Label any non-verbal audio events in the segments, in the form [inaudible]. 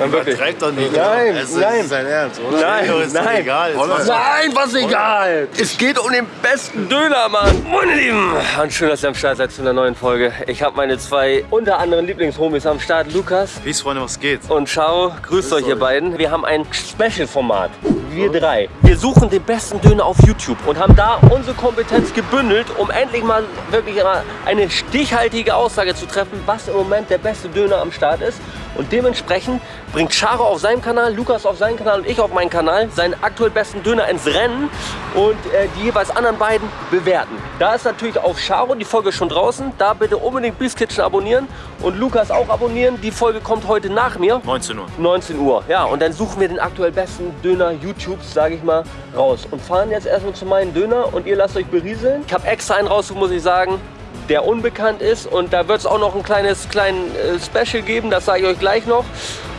Nein, wirklich. Treibt doch nicht. Nein, es nein. ist sein Ernst, oder? Nein, Leo, ist nein. egal. Jetzt Nein, was egal. Es geht um den besten Döner, Mann. Meine Lieben, und schön, dass ihr am Start seid zu einer neuen Folge. Ich habe meine zwei unter anderem Lieblingshomies am Start, Lukas Peace, Freunde, was geht? und Schau. Grüßt euch, ihr beiden. Wir haben ein Special-Format. Wir drei. Wir suchen den besten Döner auf YouTube und haben da unsere Kompetenz gebündelt, um endlich mal wirklich eine stichhaltige Aussage zu treffen, was im Moment der beste Döner am Start ist. Und dementsprechend bringt Charo auf seinem Kanal, Lukas auf seinen Kanal und ich auf meinen Kanal seinen aktuell besten Döner ins Rennen und äh, die jeweils anderen beiden bewerten. Da ist natürlich auf Charo die Folge schon draußen. Da bitte unbedingt Beast Kitchen abonnieren und Lukas auch abonnieren. Die Folge kommt heute nach mir. 19 Uhr. 19 Uhr. Ja, und dann suchen wir den aktuell besten Döner YouTubes, sage ich mal, raus. Und fahren jetzt erstmal zu meinem Döner und ihr lasst euch berieseln. Ich habe extra einen rausgesucht, muss ich sagen, der unbekannt ist. Und da wird es auch noch ein kleines kleinen, äh, Special geben, das sage ich euch gleich noch.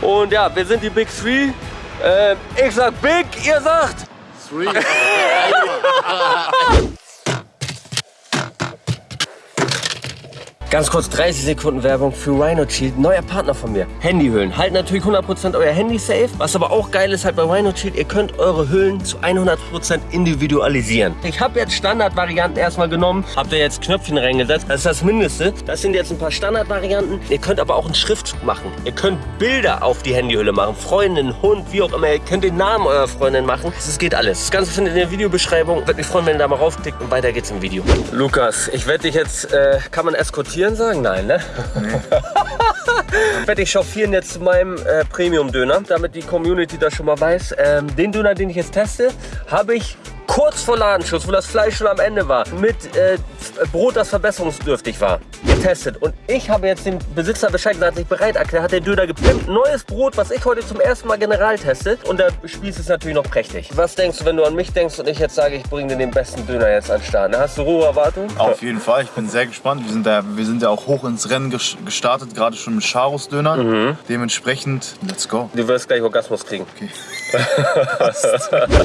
Und ja, wir sind die Big Three. Äh, ich sag Big, ihr sagt... [laughs] Ganz kurz 30 Sekunden Werbung für Rhino Shield, neuer Partner von mir. Handyhüllen. Halten natürlich 100% euer Handy safe. Was aber auch geil ist halt bei Rhino Shield, ihr könnt eure Hüllen zu 100% individualisieren. Ich habe jetzt Standardvarianten erstmal genommen, habt ihr jetzt Knöpfchen reingesetzt. Das ist das Mindeste. Das sind jetzt ein paar Standardvarianten. Ihr könnt aber auch einen Schriftzug machen. Ihr könnt Bilder auf die Handyhülle machen. Freundin, Hund, wie auch immer. Ihr könnt den Namen eurer Freundin machen. Das geht alles. Das Ganze findet ihr in der Videobeschreibung. Würde mich freuen, wenn ihr da mal raufklickt und weiter geht's im Video. Lukas, ich werde dich jetzt, äh, kann man eskortieren sagen? Nein, ne? [laughs] werde ich chauffieren jetzt zu meinem äh, Premium-Döner, damit die Community das schon mal weiß. Ähm, den Döner, den ich jetzt teste, habe ich kurz vor Ladenschluss, wo das Fleisch schon am Ende war, mit äh, Brot, das verbesserungsdürftig war, getestet. Und ich habe jetzt dem Besitzer Bescheid gesagt, sich bereit erklärt, hat der Döner gepimpt. Neues Brot, was ich heute zum ersten Mal general teste. Und der Spieß ist natürlich noch prächtig. Was denkst du, wenn du an mich denkst und ich jetzt sage, ich bringe dir den besten Döner jetzt an den Start? Hast du hohe Erwartungen? Auf jeden Fall, ich bin sehr gespannt. Wir sind, da, wir sind ja auch hoch ins Rennen ges- gestartet, gerade schon mit Charos Döner. Mhm. Dementsprechend, let's go. Du wirst gleich Orgasmus kriegen. [laughs] [laughs]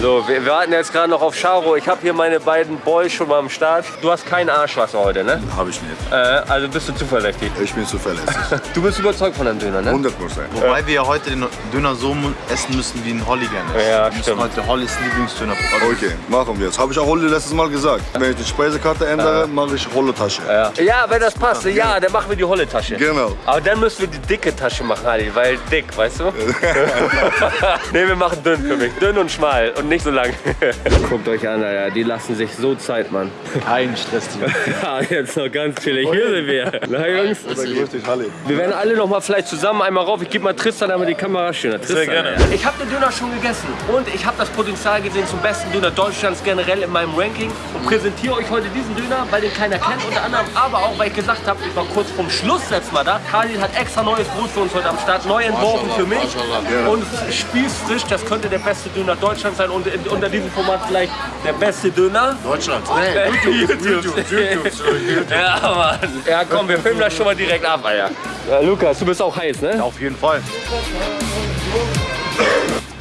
so, wir, wir warten jetzt gerade noch auf Charo. Ich habe hier meine beiden Boys schon mal am Start. Du hast kein Arschwasser heute, ne? Habe ich nicht. Äh, also bist du zuverlässig. Ich bin zuverlässig. [laughs] Du bist überzeugt von deinem Döner, ne? 100 Prozent. Wobei wir ja heute den Döner so essen müssen, wie ein Holly gerne isst. Ja, wir müssen stimmt. heute Hollys Lieblingsdöner probieren. Okay, machen wir es. Habe ich auch Holly letztes Mal gesagt. Wenn ich die Speisekarte ändere, mache ich Holle-Tasche. Ja. ja, wenn das passt, ja, dann machen wir die holle Tasche. Genau. Aber dann müssen wir die dicke Tasche machen, Ali, weil dick, weißt du? [laughs] [laughs] ne, wir machen dünn für mich. Dünn und schmal und nicht so lang. Guckt euch an, Alter. Die lassen sich so Zeit, Mann. Kein Stress, [laughs] Ja, jetzt noch ganz chillig. Hier sind wir. Na, Jungs. Wir werden alle noch mal vielleicht zusammen einmal rauf. Ich gebe mal Tristan einmal die Kamera schöner. Tristan, gerne. ja. Ich habe den Döner schon gegessen und ich habe das Potenzial gesehen zum besten Döner Deutschlands generell in meinem Ranking und präsentiere euch heute diesen Döner, weil den keiner kennt unter anderem, aber auch weil ich gesagt habe, ich war kurz vorm Schluss letztes Mal da. Khalid hat extra neues Brot für uns heute am Start, neu entworfen für mich und spießfrisch. Das könnte der beste Döner Deutschlands sein und in, unter diesem Format vielleicht der beste Döner. Deutschland. Äh, YouTube. Ja, Mann. Ja, komm, wir filmen das schon mal direkt ab, Alter. Ja, Lukas, du bist auch heiß, ne? Auf jeden Fall.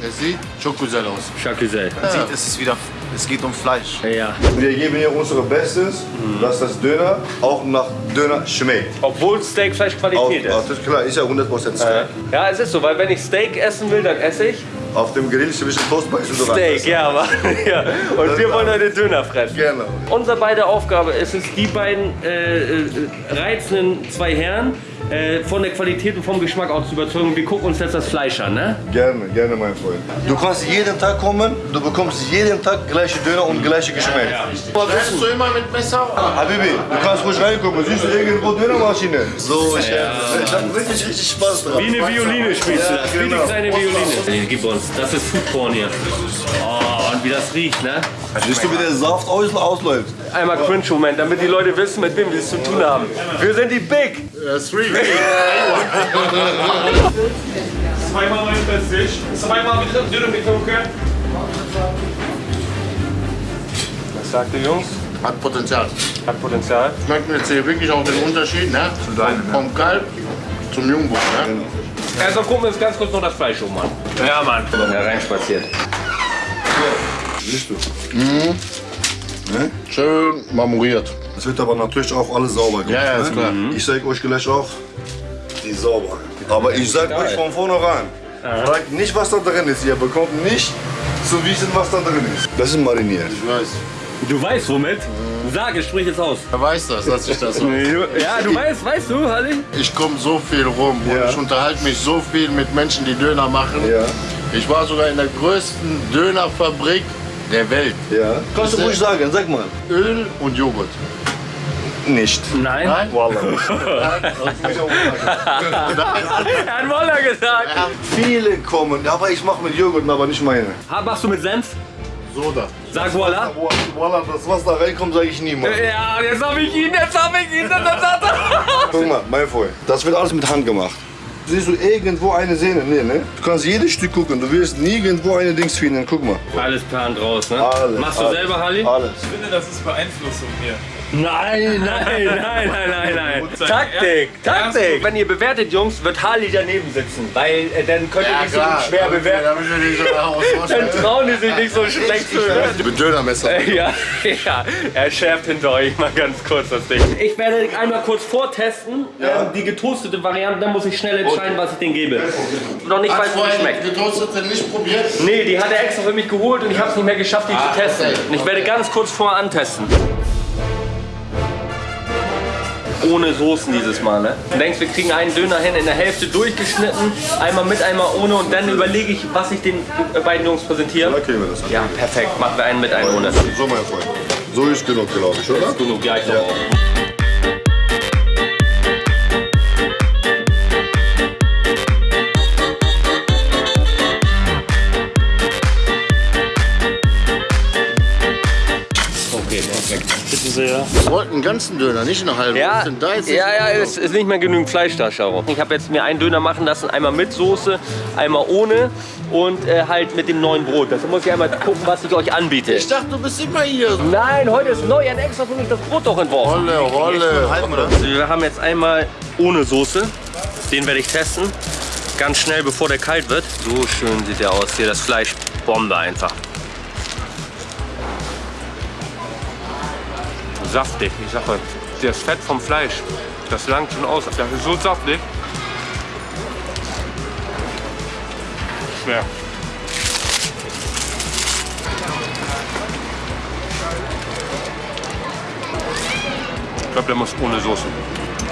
Es sieht güzel aus. Chacusel. Man sieht, es ist wieder, es geht um Fleisch. Ja. Wir geben hier unser Bestes, dass das Döner auch nach Döner schmeckt. Obwohl Steak Fleischqualität ist. das ist klar, ist ja 100% Steak. Ja, es ist so, weil wenn ich Steak essen will, dann esse ich Auf dem Grill zwischen Toast beißen oder Steak, ja, aber, [laughs] ja. Und wir wollen heute Döner fressen. Genau. Unsere beide Aufgabe ist es, die beiden äh, äh, reizenden zwei Herren äh, von der Qualität und vom Geschmack auch zu überzeugen. Wir gucken uns jetzt das Fleisch an, ne? Gerne, gerne, mein Freund. Du kannst jeden Tag kommen, du bekommst jeden Tag gleiche Döner und gleiche Geschmack. Schneidest du immer mit Messer? Habibi, du kannst ruhig reinkommen. Siehst du irgendwo Dönermaschine? So, ich, ich hab richtig, richtig Spaß dran. Wie eine Violine spielst du das, wie eine genau. kleine Violine. Nee, gib uns, das ist Foodporn hier. Oh, wie das riecht, ne? Siehst du, wie der Saft aus, ausläuft? Einmal Cringe-Moment, damit die Leute wissen, mit wem wir es zu tun haben. Wir sind die Big. Ja, three. [laughs] Zweimal mein Bestes. Zweimal bitte Dürre mit Tunke. Was sagt ihr Jungs? Hat Potenzial. Hat Potenzial. Schmeckt mir jetzt hier wirklich auch den Unterschied, ne? deinem, Vom Kalb zum Jungbuch, ne? Also gucken wir uns ganz kurz noch das Fleisch um an. Ja, Mann. Ja, reinspaziert. Siehst du? Schön marmoriert. Es wird aber natürlich auch alles sauber gemacht. Ja, ja, ist ne? klar. Ich sag euch gleich auch, die ist sauber. Aber ich sag euch von vornherein, Fragt nicht, was da drin ist. Ihr bekommt nicht zu wissen, was da drin ist. Das ist mariniert. Ich weiß. Du weißt womit? Sag, es sprich es aus. Er weiß das, dass ich das. [laughs] Ja, du weißt, weißt du, Halli? Ich komme so viel rum und Ja. ich unterhalte mich so viel mit Menschen, die Döner machen. Ja. Ich war sogar in der größten Dönerfabrik der Welt. Ja. Kannst du ruhig sagen, sag mal. Öl und Joghurt. Nicht. Nein. Nein? Er hat Woller gesagt. Viele kommen, aber ich mache mit Joghurt, aber nicht meine. Machst du mit Senf? Soda. Sag Voila. Voila, das was da reinkommt, sage ich niemals. Ja, jetzt hab ich ihn, jetzt hab ich ihn. Das hat er. Guck mal, mein Freund, das wird alles mit Hand gemacht. Siehst du irgendwo eine Sehne? Nee, ne? Du kannst jedes Stück gucken, du wirst nirgendwo eine Dings finden. Guck mal. Alles Plan draus, ne? Alles, Machst du alles. selber, Halli? Alles. Ich finde, das ist Beeinflussung hier. Nein, nein, nein, nein, nein, nein. Taktik, ja. Taktik. Wenn ihr bewertet, Jungs, wird Harley daneben sitzen. Weil äh, dann könnt ihr nicht so schwer bewerten. Damit wir nicht so [laughs] Dann trauen die sich nicht so schlecht zu bewerten. Mit Dönermesser. [laughs] Ja, ja, er schärft hinter euch mal ganz kurz das Ding. Ich werde einmal kurz vortesten, ähm, die getoastete Variante, dann muss ich schnell entscheiden, was ich denen gebe. Noch nicht, weil es nicht vorher schmeckt. getoastete nicht probiert? Nee, die hat er extra für mich geholt und ich habe es nicht mehr geschafft, die zu testen. okay. Und ich werde ganz kurz vorher antesten. Ohne Soßen dieses Mal, ne? Du denkst, wir kriegen einen Döner hin, in der Hälfte durchgeschnitten, einmal mit, einmal ohne und dann überlege ich, was ich den äh, beiden Jungs präsentiere. Da kriegen wir das. Ja, perfekt. Machen wir einen mit, einen ohne. So, mein Freund. So ist genug, glaube ich, oder? Genug, ja, ich glaube auch. Sehr. Wir wollten einen ganzen Döner, nicht einen halben. Ja, Das sind da jetzt ja, ja, es ist nicht mehr genügend Fleisch da, Charo. Ich habe jetzt mir einen Döner machen lassen, einmal mit Soße, einmal ohne und äh, halt mit dem neuen Brot. Deshalb muss ich einmal gucken, was ich euch anbiete. Ich dachte, du bist immer hier. Nein, heute ist neu, ein extra für mich das Brot doch entworfen. Rolle, Rolle. Also wir haben jetzt einmal ohne Soße. Den werde ich testen. Ganz schnell, bevor der kalt wird. So schön sieht der aus. Hier das Fleisch. Bombe einfach. Saftig, ich sag euch. Das Fett vom Fleisch, das langt schon aus. Das ist so saftig. Schwer. Ich glaube, der muss ohne Soße.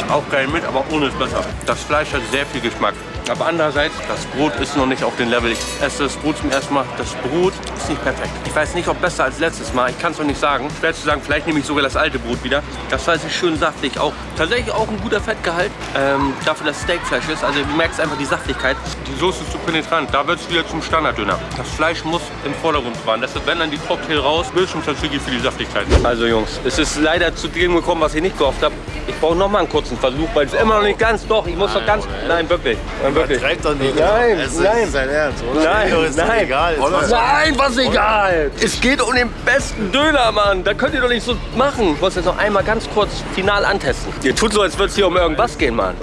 Auch geil mit, aber ohne ist besser. Das Fleisch hat sehr viel Geschmack. Aber andererseits, das Brot ist noch nicht auf dem Level. Ich esse das Brot zum ersten Mal. Das Brot ist nicht perfekt. Ich weiß nicht, ob besser als letztes Mal. Ich kann es noch nicht sagen. Schwer zu sagen, vielleicht nehme ich sogar das alte Brot wieder. Das Fleisch ist schön saftig. Auch tatsächlich auch ein guter Fettgehalt. Ähm, dafür, dass Steakfleisch ist. Also du merkst einfach die Saftigkeit. Die Soße ist zu penetrant. Da wird es wieder zum Standarddöner. Das Fleisch muss im Vordergrund fahren. Deshalb, wenn dann die Cocktail raus, Bildschirm tatsächlich für die Saftigkeit. Also Jungs, es ist leider zu dem gekommen, was ich nicht gehofft habe. Ich brauche noch mal einen kurzen Versuch, weil es immer noch nicht ganz doch. Ich muss doch ganz. Nein, wirklich. Nein, wirklich. Treibt doch nicht. Nein, Es nein. ist sein Ernst, oder? Nein, Doch, ist nein. egal. Ist Nein, was egal. Es geht um den besten Döner, Mann. Da könnt ihr doch nicht so machen. Ich muss jetzt noch einmal ganz kurz final antesten. Ihr tut so, als würde es hier um irgendwas gehen, Mann.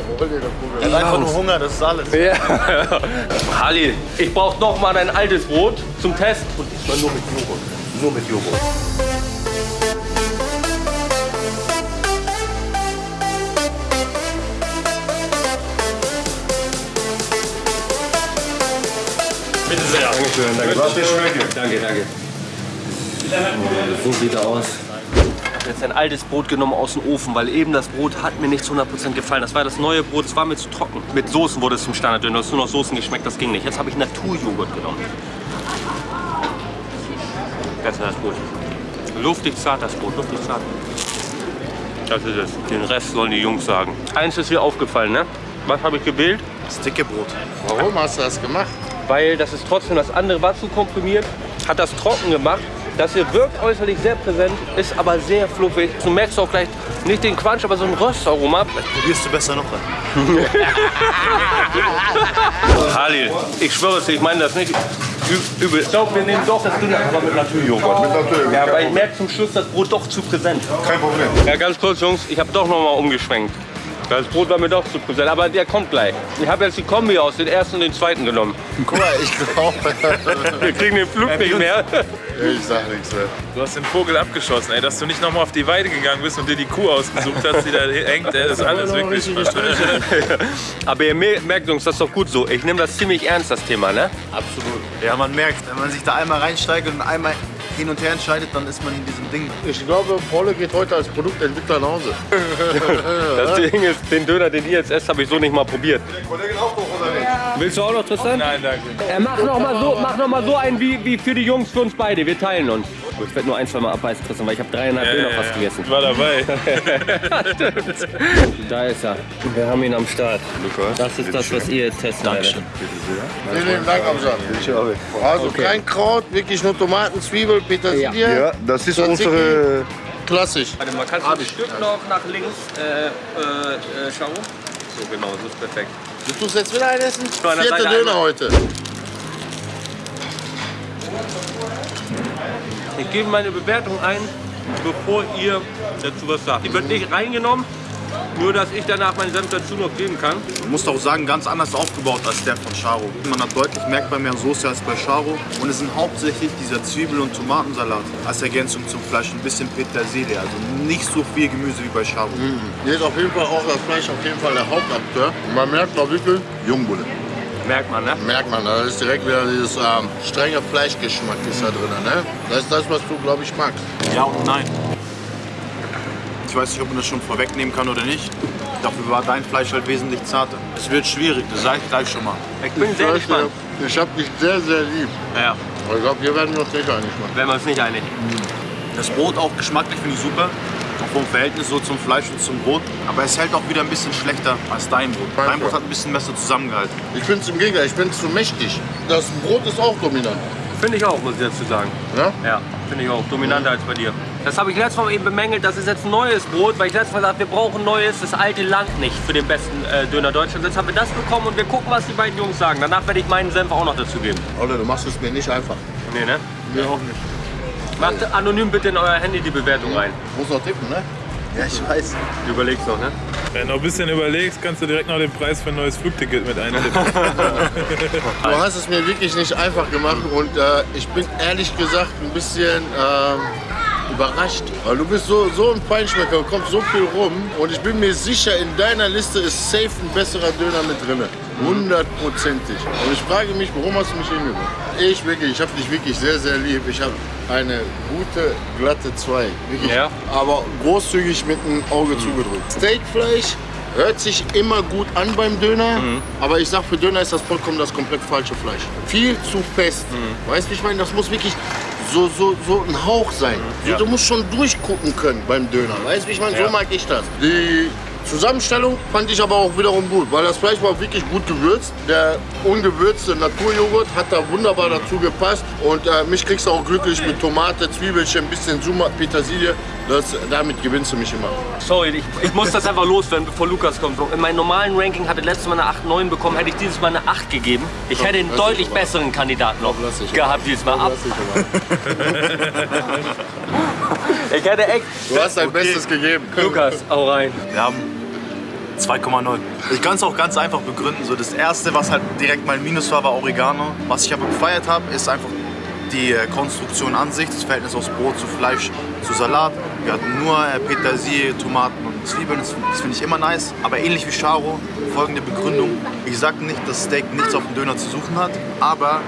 Er hat einfach nur Hunger, das ist alles. Ja. [laughs] Halli, ich brauche noch mal dein altes Brot zum Test. Und diesmal nur mit Joghurt. Nur mit Joghurt. Dankeschön, danke. Danke, danke. So sieht er aus. Ich habe jetzt ein altes Brot genommen aus dem Ofen, weil eben das Brot hat mir nicht zu 100% gefallen. Das war das neue Brot, es war mir zu trocken. Mit Soßen wurde es zum Standarddöner, es ist nur noch Soßen geschmeckt, das ging nicht. Jetzt habe ich Naturjoghurt genommen. Besser das Brot. Luftig zart das Brot, luftig zart. Das ist es. Den Rest sollen die Jungs sagen. Eins ist mir aufgefallen, ne? Was habe ich gewählt? Das dicke Brot. Warum hast du das gemacht? Weil das ist trotzdem das andere war zu komprimiert, hat das trocken gemacht. Das hier wirkt äußerlich sehr präsent, ist aber sehr fluffig. Du merkst auch gleich nicht den Quatsch, aber so ein Röstaroma. Probierst du besser noch rein. [laughs] Halil, ich schwöre es dir, ich meine das nicht übel. Ich glaube, wir nehmen doch das Dünner, aber mit Naturjoghurt. Mit Naturjoghurt, Ja, weil ich merke zum Schluss das Brot doch zu präsent. Kein Problem. Ja, ganz kurz, Jungs, ich habe doch noch mal umgeschwenkt. Das Brot war mir doch zu präsent, aber der kommt gleich. Ich habe jetzt die Kombi aus den ersten und den zweiten genommen. Guck mal, ich glaube. [laughs] Wir kriegen den Flug nicht mehr. ich sag nichts mehr. Du hast den Vogel abgeschossen, ey. Dass du nicht nochmal auf die Weide gegangen bist und dir die Kuh ausgesucht hast, die da hängt, ey, das ist alles wirklich Aber ihr mer- merkt, Jungs, das ist doch gut so. Ich nehme das ziemlich ernst, das Thema, ne? Absolut. Ja, man merkt, wenn man sich da einmal reinsteigt und einmal hin und her entscheidet, dann ist man in diesem Ding. Ich glaube, Paul geht heute als Produktentwickler nach Hause. [laughs] Das Ding ist, den Döner, den ihr jetzt esst, habe ich so nicht mal probiert. Kollegen auch doch, oder nicht? Willst du auch noch, Tristan? Nein, danke. Er macht noch mal so, mach noch mal so einen wie, wie für die Jungs, für uns beide. Wir teilen uns. Ich werde nur ein, zwei Mal abbeißen, Tristan, weil ich habe dreieinhalb Döner fast gegessen. Ich war dabei. [laughs] Da ist er. Wir haben ihn am Start. Das ist das, was ihr jetzt testen werdet. Vielen lieben Dank, Amsan. Also kein Kraut, wirklich nur Tomaten, Zwiebel, Petersilie. Ja, das ist Tzatziki. unsere... Klassisch. Warte mal, kannst du ein Stück noch nach links äh, äh, äh, schauen? So genau, so ist perfekt. Du tust jetzt wieder ein Essen? Nur an der Vierte Seite Döner einmal. heute. Ich gebe meine Bewertung ein, bevor ihr dazu was sagt. Die wird nicht reingenommen, nur dass ich danach meinen Senf dazu noch geben kann. Man muss auch sagen, ganz anders aufgebaut als der von Charo. Man hat deutlich merkbar mehr Soße als bei Charo. Und es sind hauptsächlich dieser Zwiebel- und Tomatensalat als Ergänzung zum Fleisch. Ein bisschen Petersilie, also nicht so viel Gemüse wie bei Charo. Hier ist auf jeden Fall auch das Fleisch auf jeden Fall der Hauptakteur. Und man merkt auch wirklich, Jungbulle. Merkt man, ne? Merkt man, da ist direkt wieder dieses ähm, strenge Fleischgeschmack ist da drin. Ne? Das ist das, was du, glaube ich, magst. Ja und nein. Ich weiß nicht, ob man das schon vorwegnehmen kann oder nicht. Dafür war dein Fleisch halt wesentlich zarter. Es wird schwierig, das sage ich gleich schon mal. Ich bin sehr Ich weiß, gespannt. Ich habe dich sehr, sehr lieb. Ja, Aber ich glaube, hier werden wir uns nicht einig machen. wenn wir uns nicht einig. Das Brot auch geschmacklich finde ich super. Auch vom Verhältnis so zum Fleisch und zum Brot. Aber es hält auch wieder ein bisschen schlechter als dein Brot. Dein Brot hat ein bisschen besser zusammengehalten. Ich finde es im Gegenteil, ich finde es zu mächtig. Das Brot ist auch dominant. Finde ich auch, muss ich dazu sagen. Ja? Ja, finde ich auch. Dominanter als bei dir. Das habe ich letztes Mal eben bemängelt, das ist jetzt ein neues Brot, weil ich letztes Mal gesagt wir brauchen neues, das alte Land nicht für den besten äh, Döner Deutschlands. Jetzt haben wir das bekommen und wir gucken, was die beiden Jungs sagen. Danach werde ich meinen Senf auch noch dazu geben. Oder du machst es mir nicht einfach. Nee, ne? Mir auch nicht. Macht anonym bitte in euer Handy die Bewertung rein. Muss noch tippen, ne? Ja, ich weiß. Du überlegst noch, ne? Wenn du noch ein bisschen überlegst, kannst du direkt noch den Preis für ein neues Flugticket mit eintippen. [laughs] Du hast es mir wirklich nicht einfach gemacht und äh, ich bin ehrlich gesagt ein bisschen ähm, überrascht. Weil du bist so, so ein Feinschmecker und kommst so viel rum und ich bin mir sicher, in deiner Liste ist safe ein besserer Döner mit drin. Hundertprozentig. Und ich frage mich, warum hast du mich hingebracht? Ich wirklich, ich habe dich wirklich sehr, sehr lieb. Ich habe eine gute, glatte 2. Wirklich. Ja. Aber großzügig mit dem Auge zugedrückt. Steakfleisch hört sich immer gut an beim Döner, aber ich sag, für Döner ist das vollkommen das komplett falsche Fleisch. Viel zu fest. Weißt du, wie ich meine? Das muss wirklich so, so, so ein Hauch sein. So, Du musst schon durchgucken können beim Döner. Weißt du, wie ich meine? So mag ich das. Die Zusammenstellung fand ich aber auch wiederum gut, weil das Fleisch war wirklich gut gewürzt. Der ungewürzte Naturjoghurt hat da wunderbar dazu gepasst. Und äh, mich kriegst du auch glücklich mit Tomate, Zwiebelchen, bisschen Summa, Petersilie. Das, damit gewinnst du mich immer. Sorry, ich, ich muss das einfach loswerden, bevor Lukas kommt. In meinem normalen Ranking hatte letztes Mal eine 8, 9 bekommen, hätte ich dieses Mal eine 8 gegeben. Ich hätte einen deutlich besseren Kandidaten noch gehabt dieses Mal. Ab. [laughs] Ich hätte echt... Du hast dein Bestes gegeben. Lukas, hau rein. Wir haben 2,0. Ich kann es auch ganz einfach begründen. So das erste, was halt direkt mein Minus war, war Oregano. Was ich aber gefeiert habe, ist einfach die äh, Konstruktion an sich, das Verhältnis aus Brot zu Fleisch zu Salat. Wir hatten nur äh, Petersilie, Tomaten und Zwiebeln. Das, das finde ich immer nice. Aber ähnlich wie Charo, folgende Begründung. Ich sage nicht, dass Steak nichts auf dem Döner zu suchen hat, aber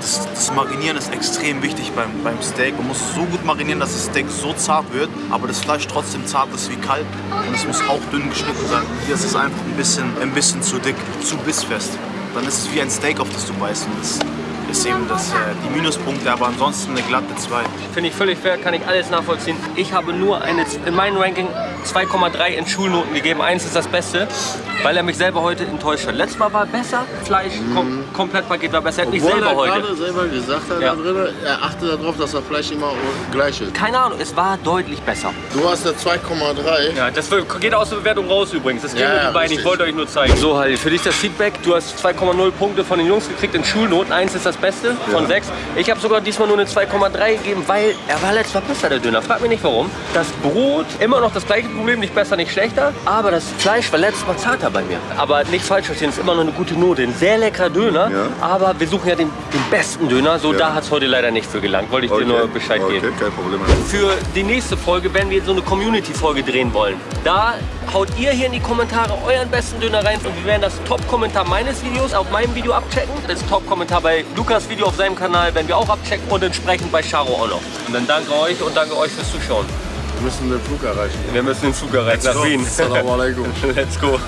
das, das Marinieren ist extrem wichtig beim, beim Steak. Man muss so gut marinieren, dass das Steak so zart wird, aber das Fleisch trotzdem zart ist wie Kalb. Und es muss hauchdünn geschnitten sein. Hier ist es einfach ein bisschen, ein bisschen zu dick, zu bissfest. Dann ist es wie ein Steak, auf das du beißt. Und das ist eben das, äh, die Minuspunkte, aber ansonsten eine glatte 2. Finde ich völlig fair, kann ich alles nachvollziehen. Ich habe nur eine, in meinem Ranking 2,3 in Schulnoten gegeben. Eins ist das Beste, weil er mich selber heute enttäuscht hat. Letztes Mal war besser, Fleisch, kom Komplettpaket war besser. Er hat mich Obwohl selber er heute. gerade selber gesagt hat, Ja. da drin, er achtet darauf, dass das Fleisch immer gleich ist. Keine Ahnung, es war deutlich besser. Du hast eine 2,3. Ja, das geht aus der Bewertung raus übrigens. Das geht Ja, ja, den beiden. Ich wollte euch nur zeigen. So, Halil, für dich das Feedback. Du hast 2,0 Punkte von den Jungs gekriegt in Schulnoten. Eins ist das Beste von sechs. Ich habe sogar diesmal nur eine 2,3 gegeben, weil er war letztes Mal besser, der Döner. Frag mich nicht warum. Das Brot, immer noch das gleiche Problem, nicht besser, nicht schlechter. Aber das Fleisch war letztes Mal zarter bei mir. Aber nicht falsch verstehen, ist immer noch eine gute Note. Ein sehr leckerer Döner. Ja. Aber wir suchen ja den, den besten Döner. So, Ja. da hat es heute leider nicht für gelangt. Wollte ich dir nur Bescheid okay, geben. kein Problem. Für die nächste Folge werden wir so eine Community-Folge drehen wollen. Da haut ihr hier in die Kommentare euren besten Döner rein und wir werden das Top-Kommentar meines Videos auf meinem Video abchecken. Das Top-Kommentar bei Lukas Video auf seinem Kanal werden wir auch abchecken und entsprechend bei Charo auch noch. Und dann danke euch und danke euch fürs Zuschauen. Wir müssen den Flug erreichen. Wir müssen den Zug erreichen nach Wien. Assalamu alaikum. [laughs] Let's go.